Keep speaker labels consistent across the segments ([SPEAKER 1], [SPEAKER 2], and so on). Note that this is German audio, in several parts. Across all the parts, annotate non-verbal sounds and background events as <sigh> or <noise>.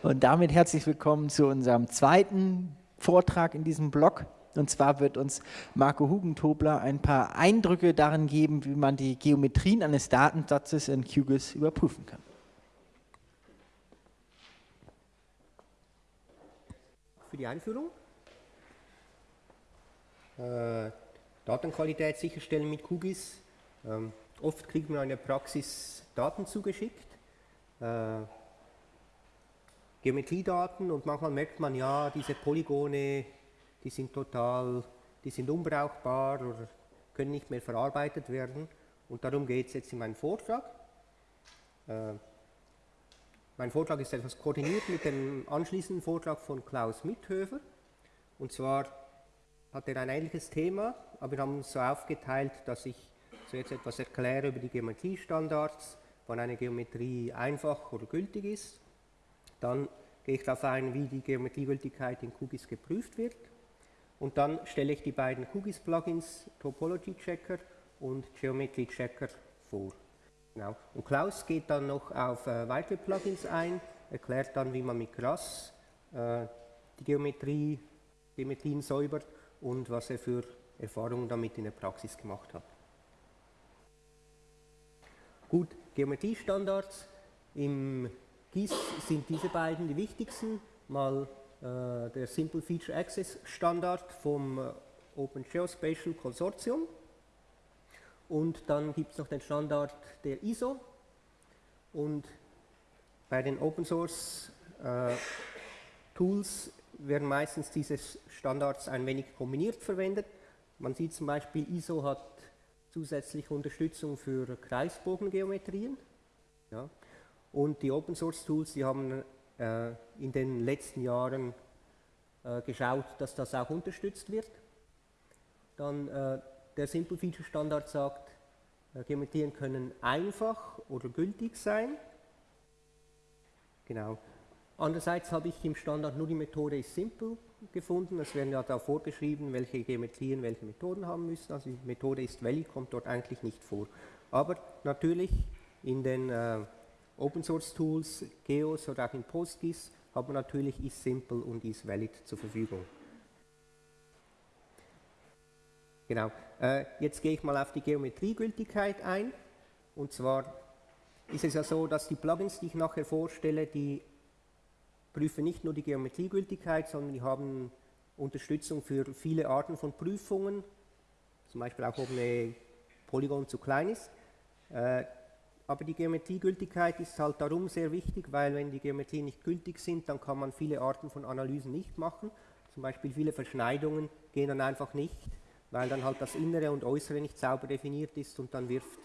[SPEAKER 1] Und damit herzlich willkommen zu unserem zweiten Vortrag in diesem Blog. Und zwar wird uns Marco Hugentobler ein paar Eindrücke darin geben, wie man die Geometrien eines Datensatzes in QGIS überprüfen kann.
[SPEAKER 2] Für die Einführung. Äh, Datenqualität sicherstellen mit QGIS. Ähm, oft kriegt man in der Praxis Daten zugeschickt. Äh, Geometriedaten und manchmal merkt man, ja, diese Polygone, die sind total, die sind unbrauchbar oder können nicht mehr verarbeitet werden. Und darum geht es jetzt in meinem Vortrag. Äh, mein Vortrag ist etwas koordiniert mit dem anschließenden Vortrag von Klaus Mithöfer. Und zwar hat er ein ähnliches Thema, aber wir haben uns so aufgeteilt, dass ich zuerst etwas erkläre über die Geometriestandards, wann eine Geometrie einfach oder gültig ist dann gehe ich darauf ein, wie die Geometriegültigkeit in QGIS geprüft wird. Und dann stelle ich die beiden QGIS-Plugins Topology Checker und Geometry Checker vor. Genau. Und Klaus geht dann noch auf äh, weitere Plugins ein, erklärt dann, wie man mit GRASS äh, die Geometrie, Geometrien säubert und was er für Erfahrungen damit in der Praxis gemacht hat. Gut, Geometriestandards im dies sind diese beiden die wichtigsten. Mal äh, der Simple Feature Access Standard vom äh, Open Geospatial Consortium. Und dann gibt es noch den Standard der ISO. Und bei den Open Source äh, Tools werden meistens diese Standards ein wenig kombiniert verwendet. Man sieht zum Beispiel, ISO hat zusätzliche Unterstützung für Kreisbogengeometrien. Ja. Und die Open Source Tools, die haben äh, in den letzten Jahren äh, geschaut, dass das auch unterstützt wird. Dann äh, der Simple Feature Standard sagt, äh, Geometrien können einfach oder gültig sein. Genau. Andererseits habe ich im Standard nur die Methode ist simple gefunden. Es werden ja da vorgeschrieben, welche Geometrien welche Methoden haben müssen. Also die Methode ist valid, kommt dort eigentlich nicht vor. Aber natürlich in den äh, Open Source Tools, Geos oder auch in PostGIS haben wir natürlich isSimple und isValid zur Verfügung. Genau, äh, jetzt gehe ich mal auf die Geometriegültigkeit ein. Und zwar ist es ja so, dass die Plugins, die ich nachher vorstelle, die prüfen nicht nur die Geometriegültigkeit, sondern die haben Unterstützung für viele Arten von Prüfungen, zum Beispiel auch, ob eine Polygon zu klein ist. Äh, aber die Geometriegültigkeit ist halt darum sehr wichtig, weil wenn die Geometrien nicht gültig sind, dann kann man viele Arten von Analysen nicht machen. Zum Beispiel viele Verschneidungen gehen dann einfach nicht, weil dann halt das Innere und Äußere nicht sauber definiert ist und dann wirft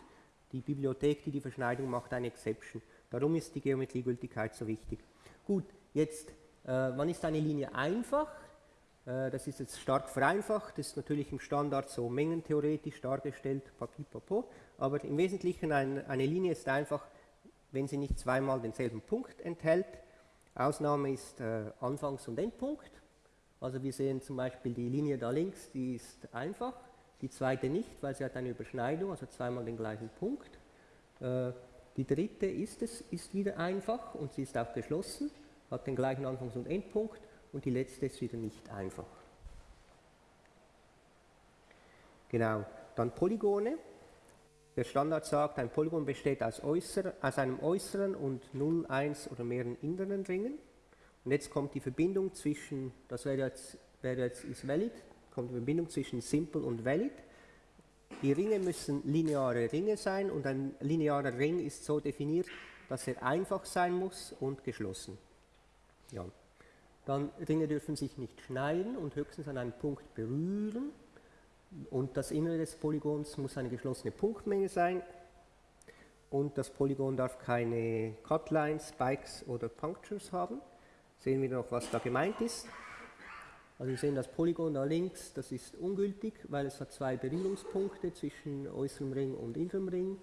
[SPEAKER 2] die Bibliothek, die die Verschneidung macht, eine Exception. Darum ist die Geometriegültigkeit so wichtig. Gut, jetzt, äh, wann ist eine Linie einfach? Äh, das ist jetzt stark vereinfacht, das ist natürlich im Standard so mengentheoretisch dargestellt, papipapo, aber im Wesentlichen ein, eine Linie ist einfach, wenn sie nicht zweimal denselben Punkt enthält. Ausnahme ist äh, Anfangs- und Endpunkt. Also wir sehen zum Beispiel die Linie da links, die ist einfach, die zweite nicht, weil sie hat eine Überschneidung, also zweimal den gleichen Punkt. Äh, die dritte ist es, ist wieder einfach und sie ist auch geschlossen, hat den gleichen Anfangs- und Endpunkt und die letzte ist wieder nicht einfach. Genau, dann Polygone. Der Standard sagt, ein Polygon besteht aus, äußer, aus einem äußeren und 0, 1 oder mehreren inneren Ringen. Und jetzt kommt die Verbindung zwischen, das wäre jetzt, wäre jetzt ist valid, kommt die Verbindung zwischen simple und valid. Die Ringe müssen lineare Ringe sein und ein linearer Ring ist so definiert, dass er einfach sein muss und geschlossen. Ja. Dann Ringe dürfen sich nicht schneiden und höchstens an einem Punkt berühren. Und das Innere des Polygons muss eine geschlossene Punktmenge sein. Und das Polygon darf keine Cutlines, Spikes oder Punctures haben. Sehen wir noch, was da gemeint ist. Also wir sehen das Polygon da links, das ist ungültig, weil es hat zwei Berührungspunkte zwischen äußerem Ring und innerem Ring.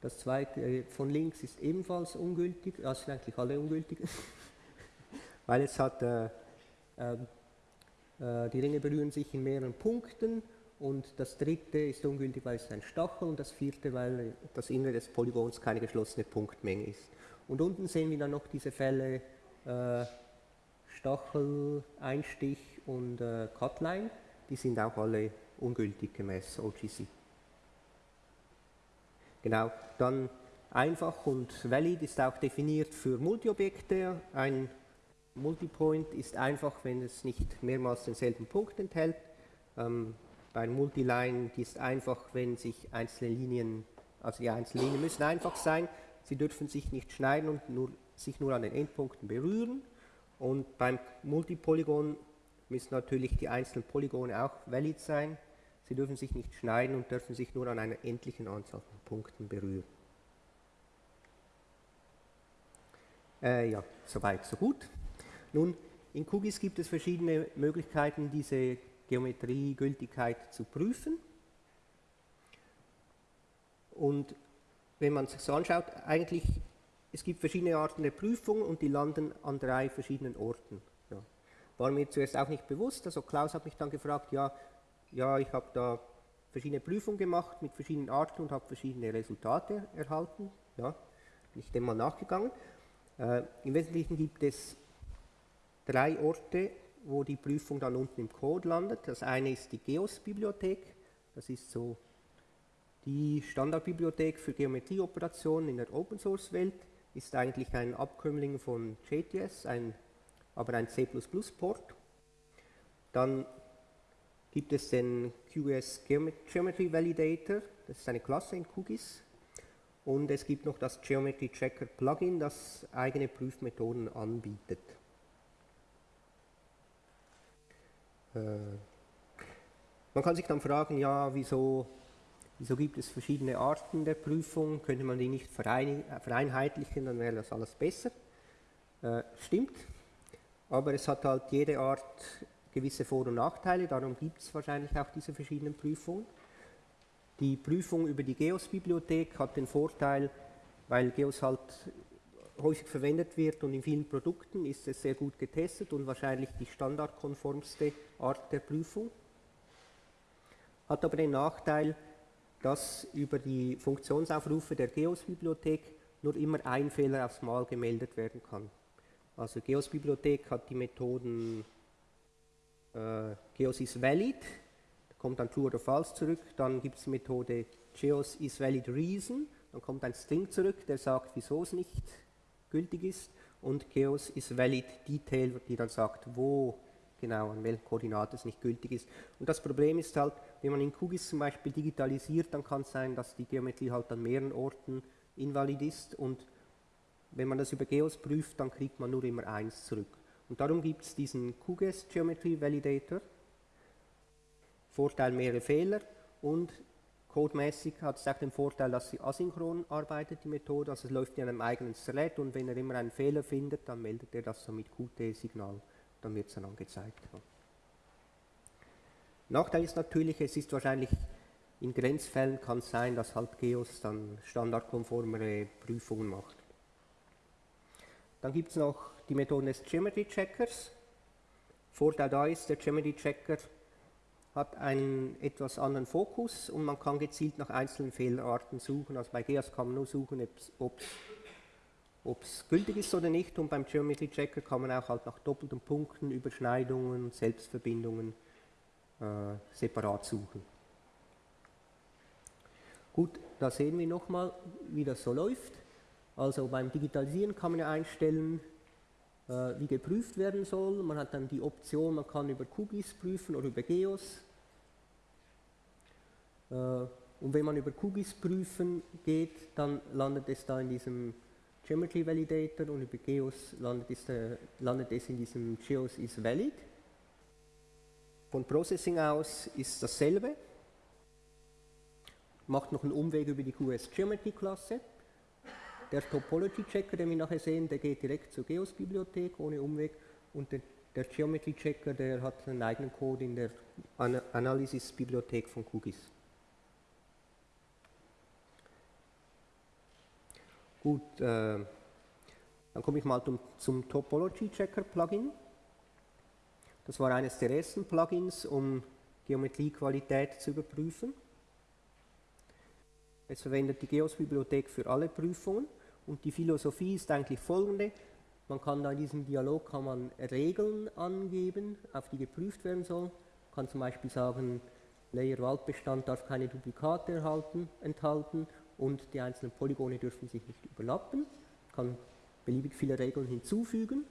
[SPEAKER 2] Das zweite äh, von links ist ebenfalls ungültig, das sind eigentlich alle ungültig. <laughs> weil es hat, äh, ähm, äh, die Ringe berühren sich in mehreren Punkten und das dritte ist ungültig, weil es ein Stachel und das vierte, weil das Innere des Polygons keine geschlossene Punktmenge ist. Und unten sehen wir dann noch diese Fälle, äh, Stachel, Einstich und äh, Cutline, die sind auch alle ungültig gemäß OGC. Genau, dann einfach und valid ist auch definiert für Multiobjekte. Ein Multipoint ist einfach, wenn es nicht mehrmals denselben Punkt enthält. Ähm, bei Multiline ist einfach, wenn sich einzelne Linien, also die einzelnen Linien müssen einfach sein, sie dürfen sich nicht schneiden und nur, sich nur an den Endpunkten berühren. Und beim Multipolygon müssen natürlich die einzelnen Polygone auch valid sein. Sie dürfen sich nicht schneiden und dürfen sich nur an einer endlichen Anzahl von Punkten berühren. Äh, ja, soweit, so gut. Nun, in QGIS gibt es verschiedene Möglichkeiten, diese Geometrie-Gültigkeit zu prüfen. Und wenn man sich so anschaut, eigentlich, es gibt verschiedene Arten der Prüfung und die landen an drei verschiedenen Orten. Ja. War mir zuerst auch nicht bewusst, also Klaus hat mich dann gefragt, ja, ja ich habe da verschiedene Prüfungen gemacht mit verschiedenen Arten und habe verschiedene Resultate erhalten. Ja, bin ich dem mal nachgegangen. Äh, Im Wesentlichen gibt es drei Orte, wo die Prüfung dann unten im Code landet. Das eine ist die GEOS-Bibliothek. Das ist so die Standardbibliothek für Geometrieoperationen in der Open-Source-Welt. Ist eigentlich ein Abkömmling von JTS, ein, aber ein C++-Port. Dann gibt es den QS Geometry Validator, das ist eine Klasse in QGIS. Und es gibt noch das Geometry Checker Plugin, das eigene Prüfmethoden anbietet. Äh, man kann sich dann fragen, ja, wieso, wieso gibt es verschiedene Arten der Prüfung? Könnte man die nicht vereinheitlichen, dann wäre das alles besser. Äh, stimmt, aber es hat halt jede Art gewisse Vor- und Nachteile, darum gibt es wahrscheinlich auch diese verschiedenen Prüfungen. Die Prüfung über die GEOS-Bibliothek hat den Vorteil, weil GEOS halt häufig verwendet wird und in vielen Produkten ist es sehr gut getestet und wahrscheinlich die standardkonformste Art der Prüfung. Hat aber den Nachteil, dass über die Funktionsaufrufe der GEOS-Bibliothek nur immer ein Fehler aufs Mal gemeldet werden kann. Also GEOS-Bibliothek hat die Methoden äh, GEOS is valid, da kommt dann true oder false zurück, dann gibt es die Methode GEOS is valid reason, dann kommt ein String zurück, der sagt, wieso es nicht gültig ist und Chaos ist valid detail, die dann sagt, wo genau, an welchen Koordinaten es nicht gültig ist. Und das Problem ist halt, wenn man in QGIS zum Beispiel digitalisiert, dann kann es sein, dass die Geometrie halt an mehreren Orten invalid ist und wenn man das über Geos prüft, dann kriegt man nur immer eins zurück. Und darum gibt es diesen QGIS Geometry Validator. Vorteil mehrere Fehler und Codemäßig hat es auch den Vorteil, dass sie asynchron arbeitet, die Methode, also es läuft in einem eigenen Thread und wenn er immer einen Fehler findet, dann meldet er das so mit Qt-Signal, dann wird es dann angezeigt. Nachteil ist natürlich, es ist wahrscheinlich in Grenzfällen kann es sein, dass halt GEOS dann standardkonformere Prüfungen macht. Dann gibt es noch die Methode des Geometry Checkers. Vorteil da ist, der Geometry Checker hat einen etwas anderen Fokus und man kann gezielt nach einzelnen Fehlerarten suchen. Also bei GEAS kann man nur suchen, ob es gültig ist oder nicht und beim Geometry Checker kann man auch halt nach doppelten Punkten, Überschneidungen, Selbstverbindungen äh, separat suchen. Gut, da sehen wir nochmal, wie das so läuft. Also beim Digitalisieren kann man ja einstellen, äh, wie geprüft werden soll. Man hat dann die Option, man kann über QGIS prüfen oder über GEOS. Äh, und wenn man über QGIS prüfen geht, dann landet es da in diesem Geometry Validator und über GEOS landet es, äh, landet es in diesem GEOS is valid. Von Processing aus ist dasselbe. Macht noch einen Umweg über die QS Geometry Klasse. Der Topology Checker, den wir nachher sehen, der geht direkt zur GEOS-Bibliothek ohne Umweg und der, der, Geometry Checker, der hat einen eigenen Code in der An Analysis-Bibliothek von QGIS. Gut, äh, dann komme ich mal zum, zum Topology Checker Plugin. Das war eines der ersten Plugins, um Geometriequalität zu überprüfen. Es verwendet die GEOS-Bibliothek für alle Prüfungen und die Philosophie ist eigentlich folgende. Man kann da in diesem Dialog kann man Regeln angeben, auf die geprüft werden sollen. Man kann zum Beispiel sagen, Layer Waldbestand darf keine Duplikate erhalten, enthalten und die einzelnen Polygone dürfen sich nicht überlappen. Man kann beliebig viele Regeln hinzufügen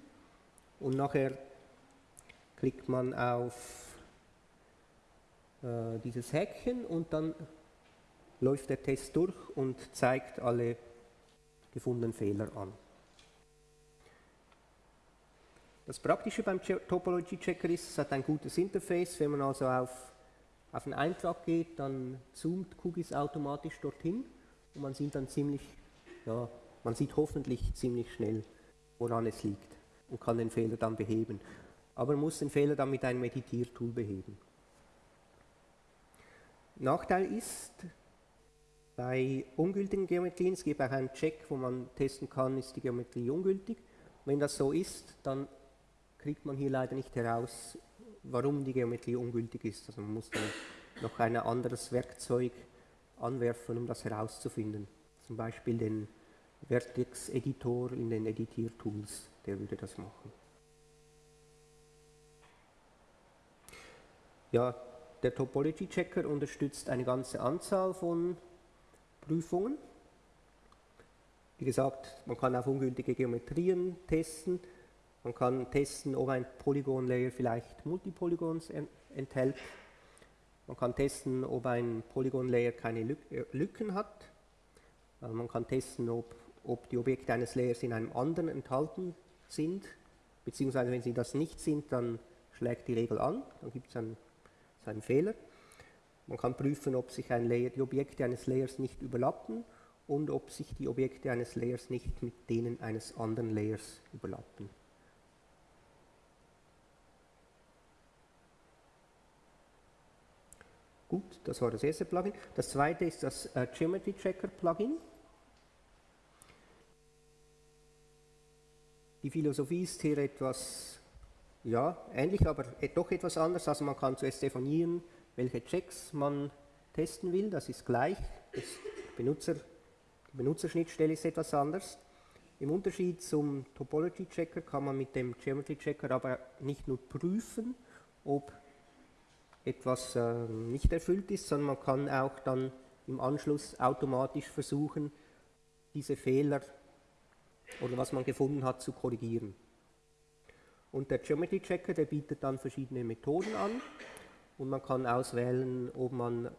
[SPEAKER 2] und nachher klickt man auf äh, dieses Häkchen und dann läuft der Test durch und zeigt alle gefundenen Fehler an. Das Praktische beim Topology Checker ist, es hat ein gutes Interface. Wenn man also auf, auf einen Eintrag geht, dann zoomt QGIS automatisch dorthin und man sieht dann ziemlich, ja, man sieht hoffentlich ziemlich schnell, woran es liegt und kann den Fehler dann beheben. Aber man muss den Fehler dann mit einem Editiertool beheben. Nachteil ist, bei ungültigen Geometrien, es gibt auch einen Check, wo man testen kann, ist die Geometrie ungültig. Wenn das so ist, dann kriegt man hier leider nicht heraus, warum die Geometrie ungültig ist. Also man muss dann noch ein anderes Werkzeug anwerfen, um das herauszufinden. Zum Beispiel den Vertex-Editor in den Editiertools, der würde das machen. Ja, der Topology-Checker unterstützt eine ganze Anzahl von Prüfungen. Wie gesagt, man kann auf ungültige Geometrien testen, man kann testen, ob ein Polygon-Layer vielleicht Multipolygons enthält. Man kann testen, ob ein Polygon-Layer keine äh, Lücken hat. Äh, man kann testen, ob, ob die Objekte eines Layers in einem anderen enthalten sind, beziehungsweise wenn sie das nicht sind, dann schlägt die Regel an, dann gibt es einen, einen Fehler. Man kann prüfen, ob sich ein Layer, die Objekte eines Layers nicht überlappen und ob sich die Objekte eines Layers nicht mit denen eines anderen Layers überlappen. Gut, das war das erste Plugin. Das zweite ist das äh, Geometry Checker Plugin. Die Philosophie ist hier etwas ja, ähnlich, aber doch etwas anders. Also man kann zuerst definieren, welche Checks man testen will. Das ist gleich. Das Benutzer, die Benutzerschnittstelle ist etwas anders. Im Unterschied zum Topology Checker kann man mit dem Geometry Checker aber nicht nur prüfen, ob etwas äh, nicht erfüllt ist, sondern man kann auch dann im Anschluss automatisch versuchen, diese Fehler oder was man gefunden hat zu korrigieren. Und der Geometry Checker, der bietet dann verschiedene Methoden an und man kann auswählen, ob man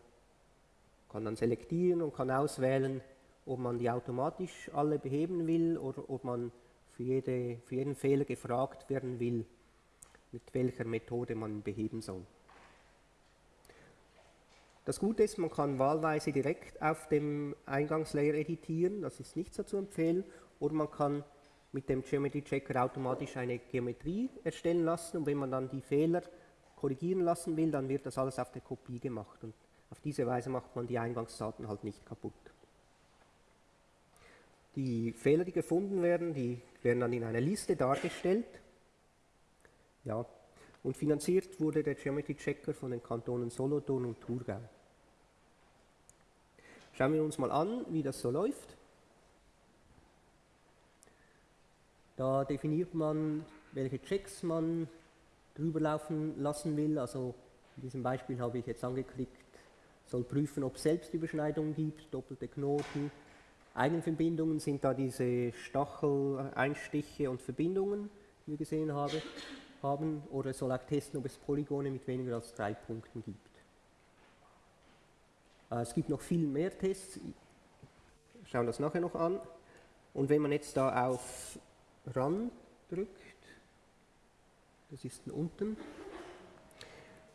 [SPEAKER 2] kann dann selektieren und kann auswählen, ob man die automatisch alle beheben will oder ob man für, jede, für jeden Fehler gefragt werden will, mit welcher Methode man beheben soll. Das Gute ist, man kann wahlweise direkt auf dem Eingangslayer editieren, das ist nicht so zu empfehlen, oder man kann mit dem Geometry Checker automatisch eine Geometrie erstellen lassen und wenn man dann die Fehler korrigieren lassen will, dann wird das alles auf der Kopie gemacht und auf diese Weise macht man die Eingangsdaten halt nicht kaputt. Die Fehler, die gefunden werden, die werden dann in einer Liste dargestellt. Ja, und finanziert wurde der Geometry Checker von den Kantonen Solothurn und Thurgau. Schauen wir uns mal an, wie das so läuft. Da definiert man, welche Checks man drüber laufen lassen will. Also in diesem Beispiel habe ich jetzt angeklickt, soll prüfen, ob es Selbstüberschneidungen gibt, doppelte Knoten. Eigenverbindungen sind da diese Stacheleinstiche und Verbindungen, die wir gesehen habe, haben. Oder soll auch testen, ob es Polygone mit weniger als drei Punkten gibt. Äh, es gibt noch viel mehr Tests, schauen das nachher noch an. Und wenn man jetzt da auf Run drückt, das ist unten,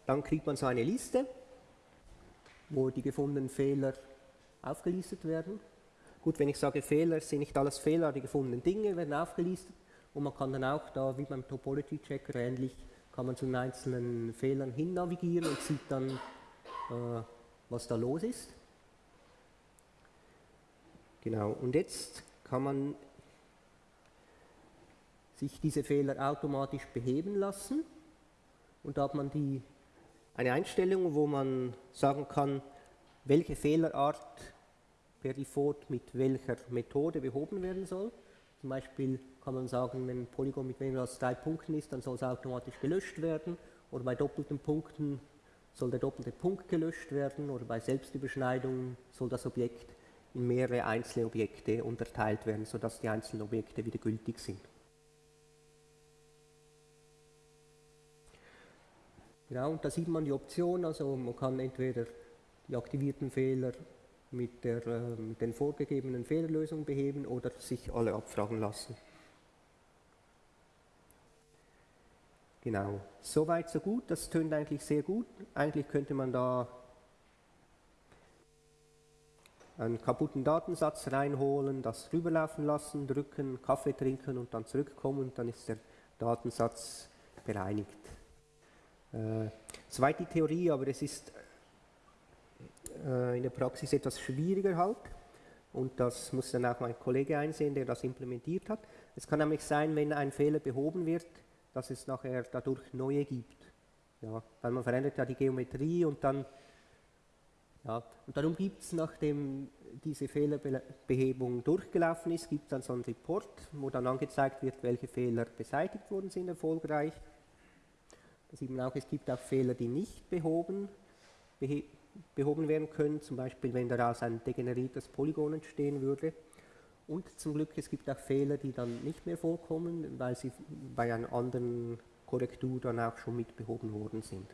[SPEAKER 2] dann kriegt man so eine Liste, wo die gefundenen Fehler aufgelistet werden. Gut, wenn ich sage Fehler, sind nicht alles Fehler, die gefundenen Dinge werden aufgelistet und man kann dann auch da, wie beim Topology Checker ähnlich, kann man zu den einzelnen Fehlern hin navigieren und sieht dann, äh, was da los ist. Genau, und jetzt kann man sich diese Fehler automatisch beheben lassen und da hat man die, eine Einstellung, wo man sagen kann, welche Fehlerart per Default mit welcher Methode behoben werden soll. Zum Beispiel kann man sagen, wenn ein Polygon mit weniger als drei Punkten ist, dann soll es automatisch gelöscht werden. Oder bei doppelten Punkten soll der doppelte Punkt gelöscht werden. Oder bei Selbstüberschneidungen soll das Objekt in mehrere einzelne Objekte unterteilt werden, sodass die einzelnen Objekte wieder gültig sind. Genau, und da sieht man die Option, also man kann entweder die aktivierten Fehler mit, der, äh, mit den vorgegebenen Fehlerlösungen beheben oder sich alle abfragen lassen. Genau, soweit so gut, das tönt eigentlich sehr gut. Eigentlich könnte man da einen kaputten Datensatz reinholen, das rüberlaufen lassen, drücken, Kaffee trinken und dann zurückkommen und dann ist der Datensatz bereinigt. Äh, soweit Theorie, aber es ist äh, in der Praxis etwas schwieriger halt und das muss dann auch mein Kollege einsehen, der das implementiert hat. Es kann nämlich sein, wenn ein Fehler behoben wird, dass es nachher dadurch neue gibt. Ja, weil man verändert ja die Geometrie und dann ja, und darum gibt es, nachdem diese Fehlerbehebung durchgelaufen ist, gibt es dann so einen Report, wo dann angezeigt wird, welche Fehler beseitigt worden sind erfolgreich. Da sieht man auch, es gibt auch Fehler, die nicht behoben, behoben werden können, zum Beispiel wenn daraus ein degeneriertes Polygon entstehen würde. Und zum Glück, es gibt auch Fehler, die dann nicht mehr vorkommen, weil sie bei einer anderen Korrektur dann auch schon mit behoben worden sind.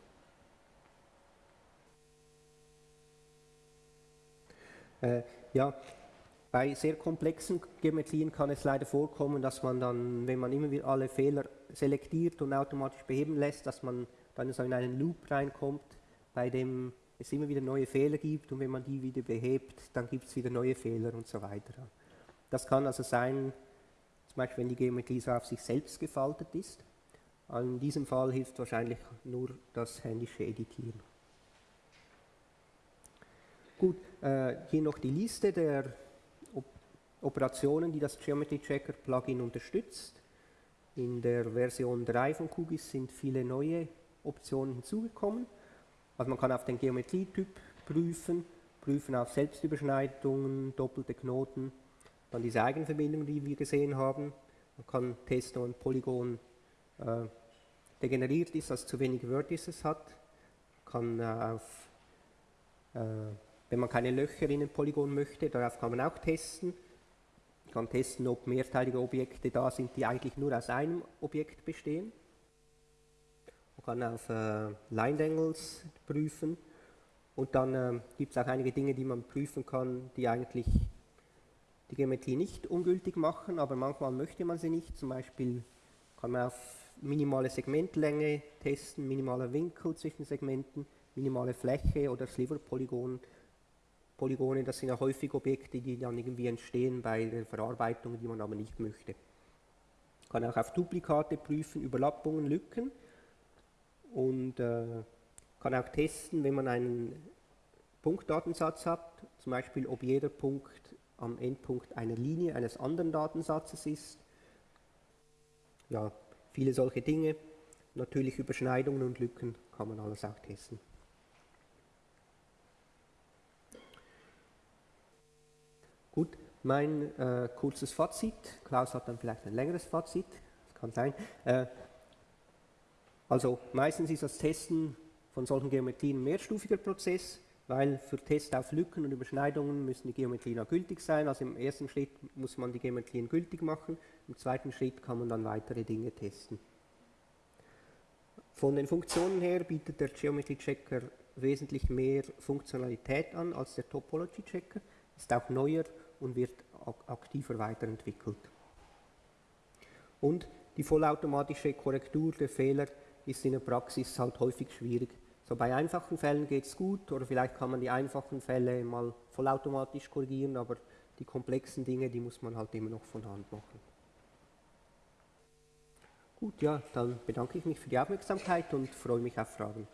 [SPEAKER 2] Äh, ja, bei sehr komplexen Geometrien kann es leider vorkommen, dass man dann, wenn man immer wieder alle Fehler selektiert und automatisch beheben lässt, dass man dann so in einen Loop reinkommt, bei dem es immer wieder neue Fehler gibt und wenn man die wieder behebt, dann gibt es wieder neue Fehler und so weiter. Das kann also sein, zum Beispiel wenn die Geometrie so auf sich selbst gefaltet ist. In diesem Fall hilft wahrscheinlich nur das händische Editieren. Gut, äh, hier noch die Liste der Op Operationen, die das Geometry Checker Plugin unterstützt. In der Version 3 von QGIS sind viele neue Optionen hinzugekommen. Also man kann auf den Geometrietyp prüfen, prüfen auf Selbstüberschneidungen, doppelte Knoten, dann diese Eigenverbindungen, die wir gesehen haben. Man kann testen, ob ein Polygon äh, degeneriert ist, also zu wenig Vertices hat. Man kann äh, auf äh, wenn man keine Löcher in ein Polygon möchte, darauf kann man auch testen. Man kann testen, ob mehrteilige Objekte da sind, die eigentlich nur aus einem Objekt bestehen. Man kann auf äh, Line Angles prüfen. Und dann äh, gibt es auch einige Dinge, die man prüfen kann, die eigentlich die Geometrie nicht ungültig machen, aber manchmal möchte man sie nicht. Zum Beispiel kann man auf minimale Segmentlänge testen, minimaler Winkel zwischen Segmenten, minimale Fläche oder Sliver-Polygon Polygone, das sind ja häufig Objekte, die dann irgendwie entstehen bei der Verarbeitung, die man aber nicht möchte. Man kann auch auf Duplikate prüfen, Überlappungen, Lücken und äh, kann auch testen, wenn man einen Punktdatensatz hat, zum Beispiel ob jeder Punkt am Endpunkt einer Linie eines anderen Datensatzes ist. Ja, viele solche Dinge. Natürlich Überschneidungen und Lücken kann man alles auch testen. Gut, mein äh, kurzes Fazit. Klaus hat dann vielleicht ein längeres Fazit. Das kann sein. Äh, also meistens ist das Testen von solchen Geometrien ein mehrstufiger Prozess, weil für Tests auf Lücken und Überschneidungen müssen die Geometrien auch gültig sein. Also im ersten Schritt muss man die Geometrien gültig machen, im zweiten Schritt kann man dann weitere Dinge testen. Von den Funktionen her bietet der Geometry Checker wesentlich mehr Funktionalität an als der Topology Checker ist auch neuer und wird aktiver weiterentwickelt. Und die vollautomatische Korrektur der Fehler ist in der Praxis halt häufig schwierig. So bei einfachen Fällen geht es gut oder vielleicht kann man die einfachen Fälle mal vollautomatisch korrigieren, aber die komplexen Dinge, die muss man halt immer noch von Hand machen. Gut, ja, dann bedanke ich mich für die Aufmerksamkeit und freue mich auf Fragen.